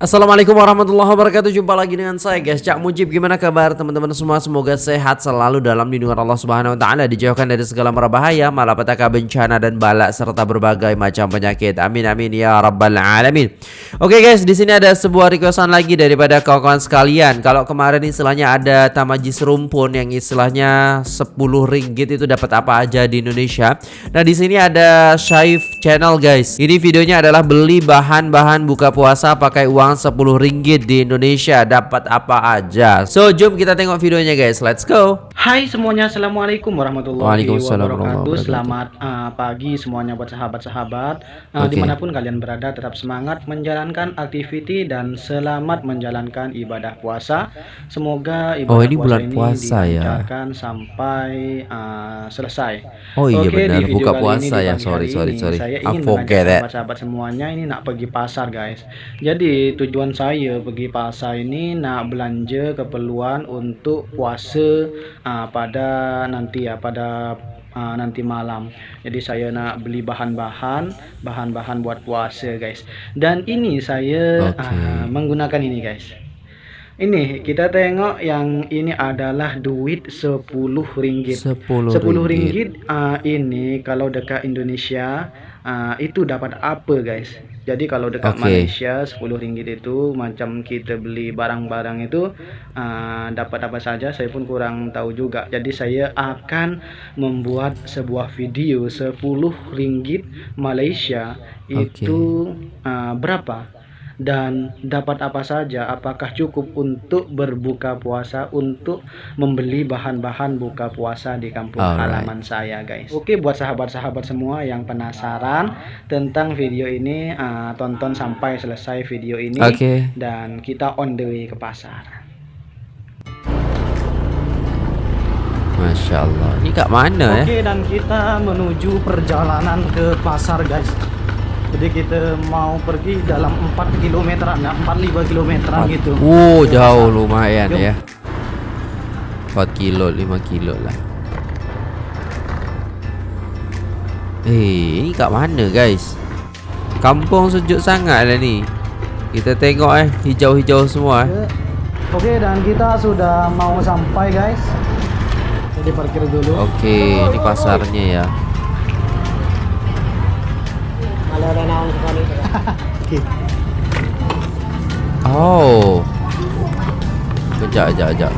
Assalamualaikum warahmatullahi wabarakatuh. Jumpa lagi dengan saya guys. Cak Mujib Gimana kabar teman-teman semua? Semoga sehat selalu dalam lindungan Allah Subhanahu Wa Taala Dijauhkan dari segala bahaya Malapetaka bencana dan balak Serta berbagai macam penyakit. Amin amin ya rabbal alamin. Oke guys di sini ada sebuah requestan lagi Daripada kawan-kawan sekalian. Kalau kemarin istilahnya ada tamajis rumpun Yang istilahnya 10 ringgit itu dapat apa aja di Indonesia? Nah di sini ada Shaif channel guys. Ini videonya adalah beli bahan-bahan buka puasa pakai uang uang 10 ringgit di Indonesia. Dapat apa aja? So jom kita tengok videonya guys. Let's go. Hai semuanya Assalamualaikum warahmatullahi wabarakatuh. Selamat uh, pagi semuanya buat sahabat-sahabat. Uh, okay. Di mana pun kalian berada tetap semangat menjalankan aktiviti Dan selamat menjalankan ibadah puasa. Semoga ibadah oh, ini puasa bulan puasa ini ya sampai uh, selesai. Oh iya okay, benar. buka puasa ya. sorry sorry sorry Saya ingin mengajak sahabat-sahabat semuanya ini nak pergi pasar guys Jadi tujuan saya pergi pasar ini nak belanja keperluan untuk puasa uh, pada nanti ya pada uh, nanti malam. Jadi saya nak beli bahan-bahan, bahan-bahan buat puasa guys. Dan ini saya okay. uh, menggunakan ini guys. Ini kita tengok yang ini adalah duit 10 ringgit. 10 ringgit. 10 ringgit uh, ini kalau dekat Indonesia uh, itu dapat apa guys? Jadi kalau dekat okay. Malaysia 10 ringgit itu macam kita beli barang-barang itu uh, dapat apa saja saya pun kurang tahu juga. Jadi saya akan membuat sebuah video 10 ringgit Malaysia okay. itu uh, berapa? Dan dapat apa saja? Apakah cukup untuk berbuka puasa untuk membeli bahan-bahan buka puasa di kampung Alright. halaman saya guys? Oke buat sahabat-sahabat semua yang penasaran tentang video ini uh, tonton sampai selesai video ini okay. dan kita on the way ke pasar. Masya Allah. Ini kak mana ya oke dan kita menuju perjalanan ke pasar guys jadi kita mau pergi dalam 4 km ya 4-5 km gitu wow jauh lumayan Yuk. ya 4 kilo 5 kilo lah Eh, ini kat mana guys? Kampung sejuk sangat lah ni. Kita tengok eh, hijau-hijau semua eh. Okey, dan kita sudah mau sampai guys. Jadi parkir dulu. Okey, ini pasarnya ya. Oh. Kejap, kejap, kejap.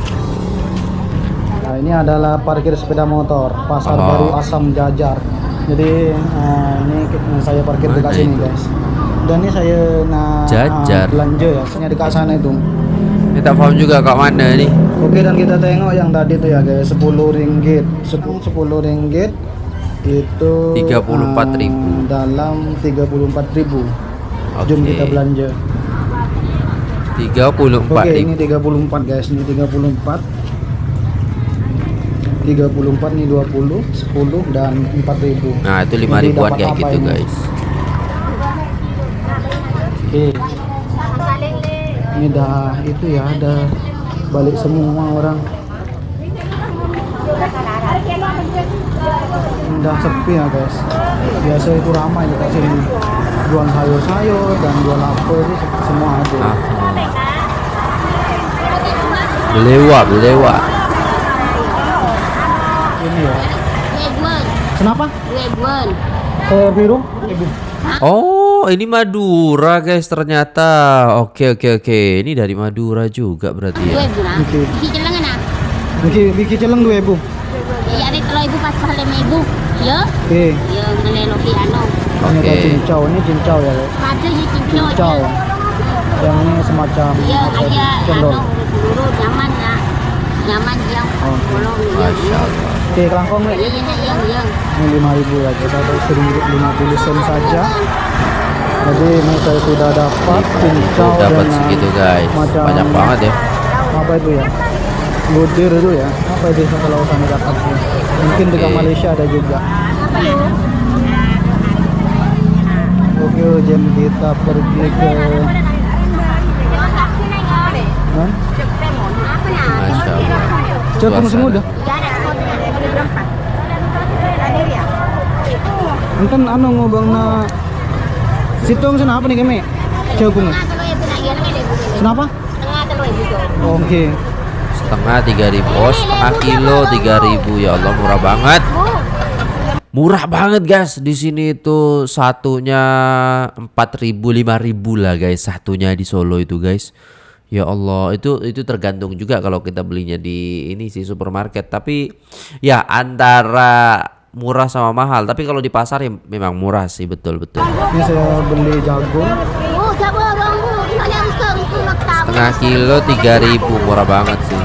Nah, ini adalah parkir sepeda motor Pasar oh. Baru Asam Jajar. Jadi uh, ini saya parkir Mana dekat sini, guys. Dan ini saya nak Jajar. Uh, belanja ya, saya dekat sana itu. Kita tak faham juga kat mana ni. Oke, dan kita tengok yang tadi tuh ya, guys. 10 ringgit. 10 10 ringgit itu 34.000 uh, dalam 34.000 okay. jom kita belanja. 34 Oke okay, ini 34 guys. Ini 34 34 nih 20 10 dan 4000 nah itu 5 ribuan kayak gitu ini? guys. Oke. Okay. ini dah itu ya ada balik semua orang udah sepi ya guys biasa itu ramai di sini jual sayur-sayur dan jual apa itu semua ada ah. lewat lewat ini ya kenapa? sayur biru Oh, ini Madura guys ternyata. Oke oke oke. Ini dari Madura juga berarti ya. Biki celeng ana. Biki biki celeng 2000. Ya ada kalau ibu pas pahala ibu. Ya. Okey. Ya meneloki anu. Ini ada cincau, ini cincau ya. Ada ya cincau. Cincau. Yang ini semacam Ya, kayak anu peluru nyaman ya. Nyaman yang oh. bolong ya. Masya-Allah. Oke, kelangkong nih. Iya, iya, iya, iya. Ini 5000 ya, guys. Ada 1050 sen saja. Jadi ini saya sudah dapat cincau dapat segitu guys. Banyak banget ya. Apa itu ya? Budir itu ya. Apa itu kalau kami dapat? Mungkin okay. dekat Malaysia ada juga. Oke jam kita pergi ke Hah? Masya Allah. Cepat semua dah. Enten anu ngobang na Sitong sana apa nih kami? Jauh Kenapa? Setengah telur itu. Oke. Setengah 3000. Oh, setengah kilo 3000 ya Allah murah banget. Murah banget guys. Di sini itu satunya 4000 5000 lah guys satunya di Solo itu guys. Ya Allah, itu itu tergantung juga kalau kita belinya di ini sih supermarket. Tapi ya antara murah sama mahal. Tapi kalau di pasar ya memang murah sih betul betul. Ini saya beli jagung. tahu. Setengah kilo 3000 murah banget sih.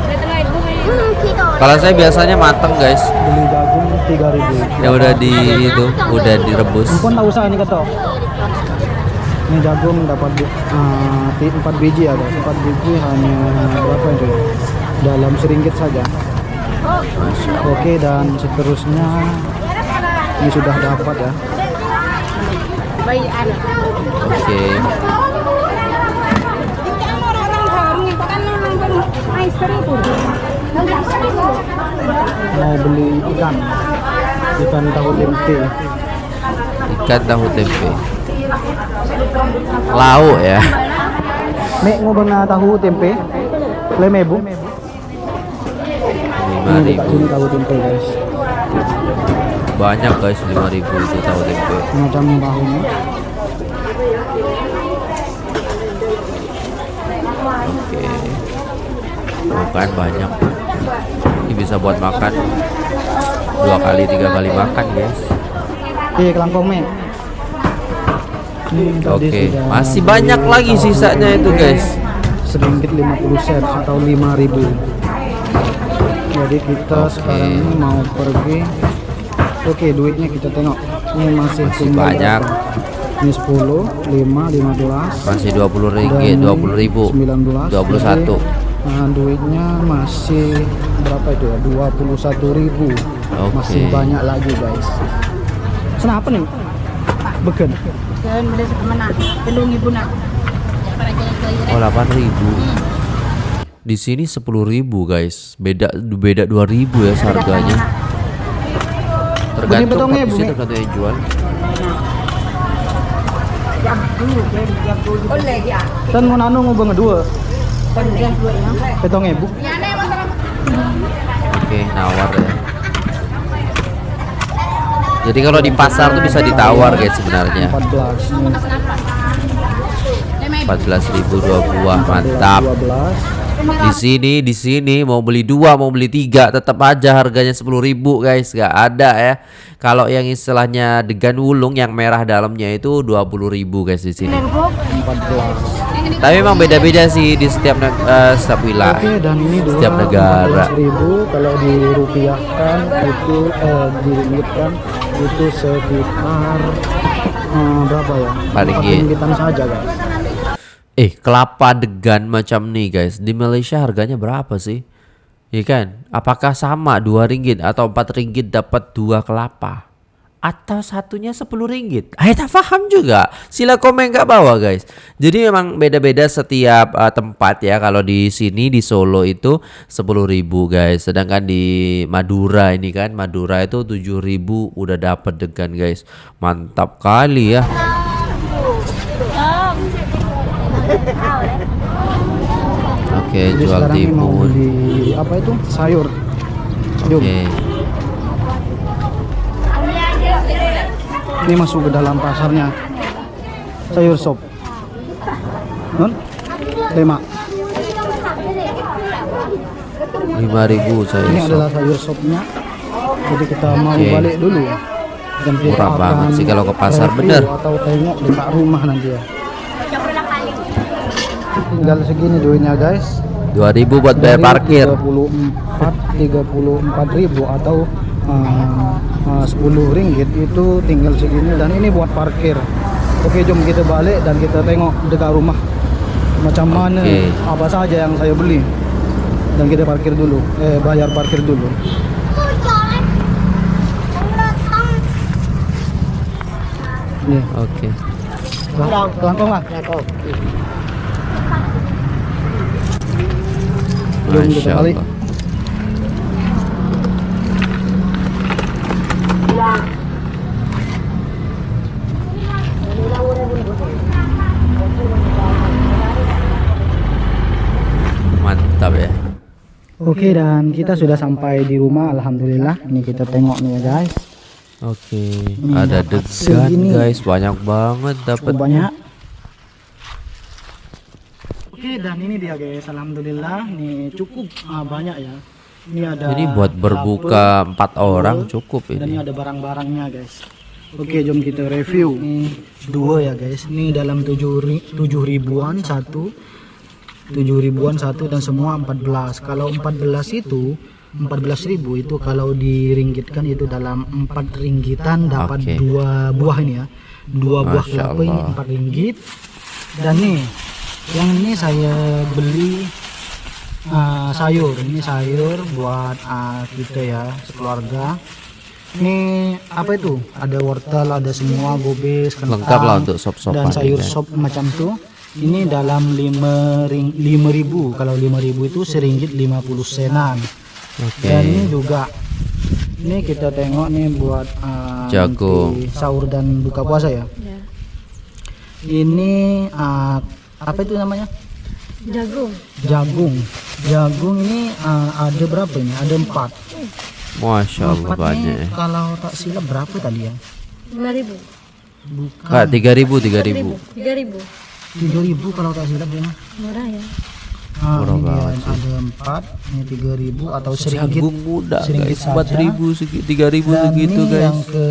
Kalau saya biasanya mateng guys. Beli jagung 3000. Ya udah di itu, udah direbus. Ampun tak usah ini kata. Ini jagung dapat uh, 4 biji ya guys. 4 biji hanya berapa itu ya? Dalam seringgit saja. Oke dan seterusnya ini sudah dapat ya. Baik, anak. Oke. Mau beli ikan. Ikan tahu tempe. Ikan tahu tempe. Lauk ya. Ngobang na tahu tempe. Leme bu. 5000. Ini dekat sini tahu tempe guys. Banyak guys 5000 itu tahu tempe. Macam tahunya. Oke. Tuh kan banyak. Bisa buat makan dua kali tiga kali makan guys. Iya kelangkong mek. Ini tadi Oke, sudah masih banyak lagi sisanya itu, guys. Seringgit 50 sen atau 5000 Jadi kita Oke. sekarang ini mau pergi. Oke, duitnya kita tengok. Ini masih, Masih tinggal banyak. berapa? Ini 10, 5, 15. Masih 20 ringgit, dan 20 ribu, 19 21. Jadi, nah, duitnya masih berapa itu ya 21 ribu masih Oke. banyak lagi guys kenapa nih beken Kan boleh ke mana? Pelung ibu nak. Oh 8 ribu. Di sini 10 ribu guys. Beda beda 2 ribu ya harganya. Tergantung betongnya, kondisi tergantung yang jual. kan mau nanu mau bang dua petong ibu Oke, nawar ya. Jadi kalau di pasar tuh bisa ditawar guys sebenarnya. 14 nih 14.000 dua buah, mantap. 12 Di sini, di sini mau beli dua, mau beli tiga, tetap aja harganya 10.000 guys, gak ada ya. Kalau yang istilahnya degan wulung yang merah dalamnya itu 20.000 guys di sini. 14 Tapi memang beda-beda sih di setiap eh, setiap wilayah. Oke dan ini dua Setiap negara. ribu kalau dirupiahkan itu eh diringgitkan itu sekitar eh, berapa ya? Empat ringgit. ringgitan saja guys. Eh, kelapa degan macam nih guys. Di Malaysia harganya berapa sih? Iya kan? Apakah sama 2 ringgit atau 4 ringgit dapat dua kelapa? Atau satunya 10 ringgit? Saya tak paham juga. Sila komen ke bawah guys. Jadi memang beda-beda setiap uh, tempat ya. Kalau di sini di Solo itu 10.000 guys. Sedangkan di Madura ini kan Madura itu 7.000 udah dapat degan guys. Mantap kali ya. Oke, Jadi jual timun. apa itu sayur. Oke. Ini masuk ke dalam pasarnya. Sayur sop. Non? Lima. 5000 saya Ini sop. adalah sayur sopnya. Jadi kita mau Oke. balik dulu. Dan kita Murah banget sih kalau ke pasar, bener. Atau tengok dekat rumah nanti ya. Tinggal segini duitnya guys. 2000 buat bayar parkir. 34 34 ribu atau uh, uh, 10 ringgit itu tinggal segini. Dan ini buat parkir. Oke jom kita balik dan kita tengok dekat rumah. Macam mana apa saja yang saya beli. Dan kita parkir dulu. Eh bayar parkir dulu. Nih. Oke. kelangkong lah Jom kita Masya balik. Allah. Oke dan kita sudah sampai di rumah alhamdulillah. Ini kita tengok nih ya guys. Oke, Ini ada degan segini. guys, banyak banget Cukup dapat. banyak. Oke dan ini dia guys alhamdulillah nih cukup ah, banyak ya. Ini ada Ini buat berbuka empat orang cukup dan ini ini. ada barang-barangnya guys. Oke jom kita review. Ini dua ya guys. Ini dalam tujuh, ri- tujuh ribuan satu. Tujuh ribuan satu dan semua 14 kalau 14 itu 14 ribu itu kalau diringgitkan itu dalam empat ringgitan dapat Oke. dua buah ini ya. Dua buah kelapa ini empat ringgit. Dan nih yang ini saya beli ah, sayur. Ini sayur buat ah, kita ya sekeluarga. Ini apa itu? Ada wortel ada semua gobes kentang Lengkap lah untuk sop-sopan dan sayur ini. sop macam tuh ini dalam 5 ring 5000 kalau 5000 itu seringgit 50 senan Oke. dan ini juga ini kita tengok nih buat uh, Jagung. sahur dan buka puasa ya ini uh, apa itu namanya Jagung. jagung jagung ini uh, ada berapa ini ada empat Masya Allah empat banyak. nih ya. kalau tak silap berapa tadi ya 5000. bukan Kak, tiga ribu, tiga ribu. 3000. 3000 kalau tak silap ya Murah ya. Ah, Murah ini dia banget sih. ada empat, ini tiga ribu atau seringgit. Jagung muda seringgit guys, empat ribu, tiga ribu Dan segitu ini guys. yang ke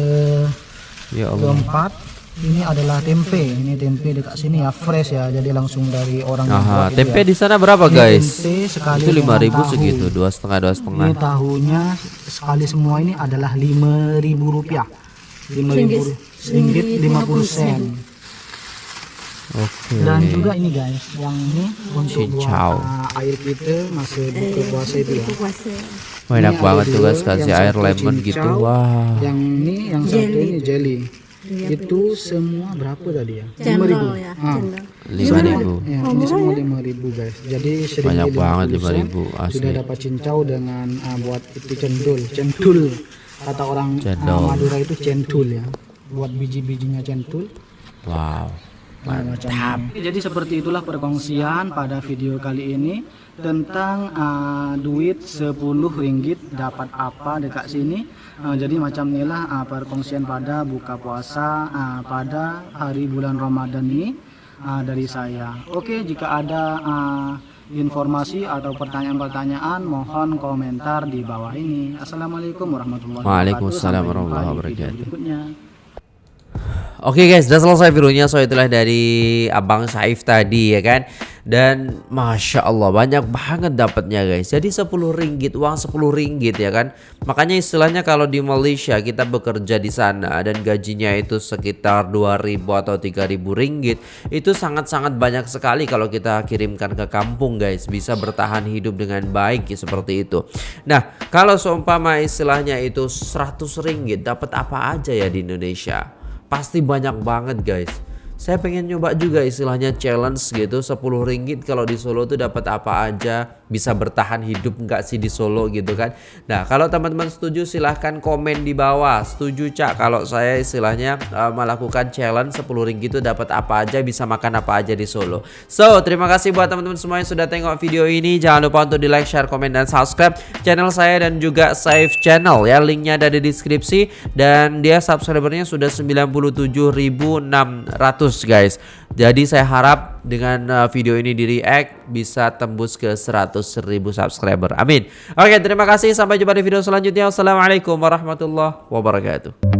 Ya Allah. keempat, ini adalah tempe. Ini tempe dekat sini ya, fresh ya, jadi langsung dari orang yang Aha, gitu tempe ya. di sana berapa Ini guys? tempe sekali Itu lima ribu tahu. segitu, dua setengah, dua setengah. Ini tahunya sekali semua ini adalah lima ribu rupiah. Lima ribu ringgit lima puluh sen. Oke. Dan juga ini guys, yang ini untuk Cincau. buat air kita masih buka puasa itu ya. Puasa. Banyak Ini banget tuh guys kasih air lemon gitu. cincau, Wah. Yang ini, yang satu ini jelly. Itu semua berapa tadi ya? Lima ribu. Ya. Ah. Lima ribu. ya, ini semua lima ribu guys. Jadi Banyak banget 50 sen, 5.000 asli. Sudah dapat cincau dengan ah, buat itu cendol, centul. Kata orang Cendol. Madura itu centul ya. Buat biji-bijinya centul. Wow. Nah, macam ini. Jadi seperti itulah perkongsian pada video kali ini tentang uh, duit 10 ringgit dapat apa dekat sini. Uh, jadi macam inilah uh, perkongsian pada buka puasa uh, pada hari bulan Ramadan ini uh, dari saya. Oke, jika ada uh, informasi atau pertanyaan-pertanyaan mohon komentar di bawah ini. Assalamualaikum warahmatullahi wabarakatuh. Waalaikumsalam warahmatullahi wabarakatuh. Oke guys, udah selesai videonya. So itulah dari Abang Saif tadi ya kan. Dan Masya Allah banyak banget dapatnya guys. Jadi 10 ringgit, uang 10 ringgit ya kan. Makanya istilahnya kalau di Malaysia kita bekerja di sana dan gajinya itu sekitar 2000 atau 3000 ringgit. Itu sangat-sangat banyak sekali kalau kita kirimkan ke kampung guys. Bisa bertahan hidup dengan baik ya, seperti itu. Nah kalau seumpama istilahnya itu 100 ringgit dapat apa aja ya di Indonesia? Pasti banyak banget guys saya pengen nyoba juga istilahnya challenge gitu 10 ringgit kalau di Solo tuh dapat apa aja bisa bertahan hidup nggak sih di Solo gitu kan? Nah kalau teman-teman setuju silahkan komen di bawah. Setuju cak? Kalau saya istilahnya uh, melakukan challenge 10 ringgit itu dapat apa aja bisa makan apa aja di Solo. So terima kasih buat teman-teman semua yang sudah tengok video ini. Jangan lupa untuk di like share komen dan subscribe channel saya dan juga save channel. Ya linknya ada di deskripsi. Dan dia subscribernya sudah 97.600 guys. Jadi saya harap dengan uh, video ini di react bisa tembus ke 100.000 subscriber. Amin. Oke terima kasih. Sampai jumpa di video selanjutnya. Wassalamualaikum warahmatullahi wabarakatuh